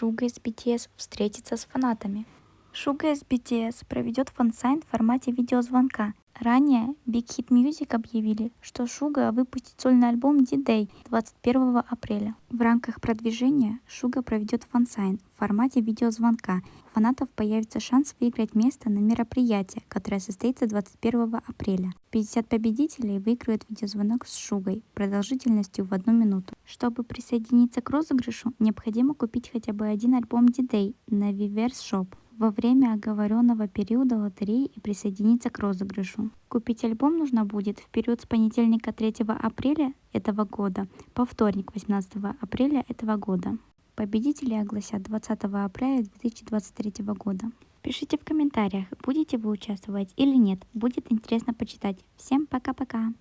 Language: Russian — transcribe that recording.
Шуга из BTS встретится с фанатами. Из BTS проведет fan sign в формате видеозвонка. Ранее Big Hit Music объявили, что Шуга выпустит сольный альбом D-Day 21 апреля. В рамках продвижения Шуга проведет fan sign в формате видеозвонка. У фанатов появится шанс выиграть место на мероприятие, которое состоится 21 апреля. 50 победителей выиграют видеозвонок с Шугой продолжительностью в одну минуту. Чтобы присоединиться к розыгрышу, необходимо купить хотя бы один альбом D-Day на Weverse Shop во время оговоренного периода лотереи и присоединиться к розыгрышу. Купить альбом нужно будет в период с понедельника 3 апреля этого года по вторник 18 апреля этого года. Победители огласят 20 апреля 2023 года. Пишите в комментариях, будете вы участвовать или нет. Будет интересно почитать. Всем пока-пока.